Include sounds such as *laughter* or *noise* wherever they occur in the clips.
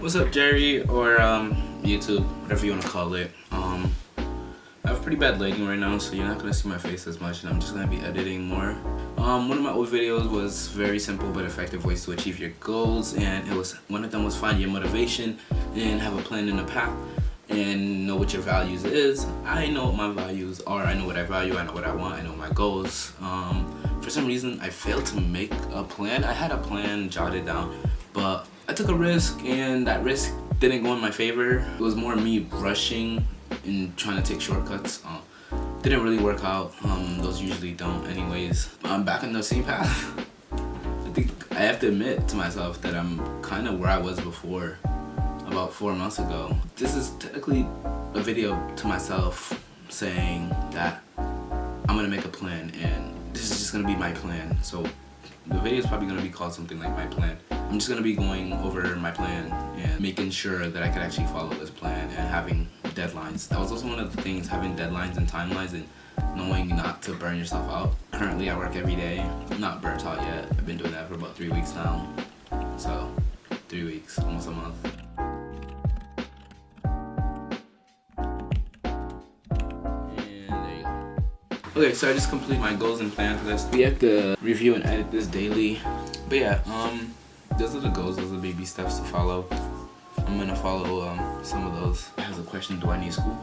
What's up Jerry or um, YouTube, whatever you want to call it. Um, I have pretty bad lighting right now so you're not going to see my face as much and I'm just going to be editing more. Um, one of my old videos was very simple but effective ways to achieve your goals and it was one of them was find your motivation and have a plan and a path and know what your values is. I know what my values are, I know what I value, I know what I want, I know my goals. Um, for some reason I failed to make a plan. I had a plan jotted down but I took a risk and that risk didn't go in my favor. It was more me rushing and trying to take shortcuts. Uh, didn't really work out. Um, those usually don't anyways. I'm back on the same path. *laughs* I think I have to admit to myself that I'm kind of where I was before about four months ago. This is technically a video to myself saying that I'm gonna make a plan and this is just gonna be my plan. So the video is probably gonna be called something like my plan. I'm just gonna be going over my plan and making sure that I can actually follow this plan and having deadlines. That was also one of the things, having deadlines and timelines and knowing not to burn yourself out. Currently I work every day. I'm not burnt out yet. I've been doing that for about three weeks now. So, three weeks, almost a month. And okay, so I just complete my goals and plan for this. We have to review and edit this daily. But yeah, um, those are the goals, those are the baby steps to follow. I'm gonna follow um, some of those. I have a question, do I need school?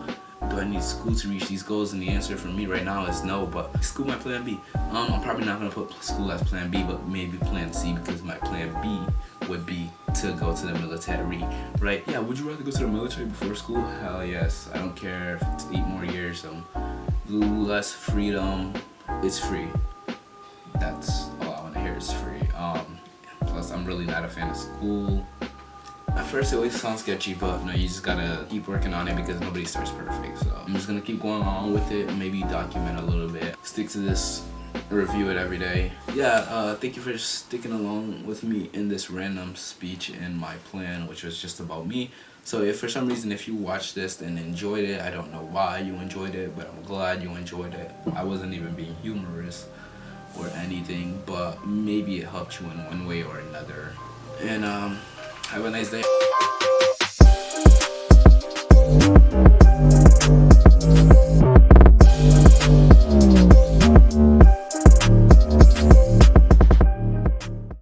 Do I need school to reach these goals? And the answer for me right now is no, but school my plan B. Um, I'm probably not gonna put school as plan B, but maybe plan C because my plan B would be to go to the military, right? Yeah, would you rather go to the military before school? Hell yes. I don't care if it's eight more years, um, less freedom, it's free. That's all I wanna hear is free. Um, I'm really not a fan of school. At first, it always sounds sketchy, but no, you just gotta keep working on it because nobody starts perfect. So I'm just gonna keep going on with it, maybe document a little bit. Stick to this, review it every day. Yeah, uh, thank you for sticking along with me in this random speech in my plan, which was just about me. So if for some reason, if you watched this and enjoyed it, I don't know why you enjoyed it, but I'm glad you enjoyed it. I wasn't even being humorous or anything, but maybe it helped you in one way or another. And um, have a nice day.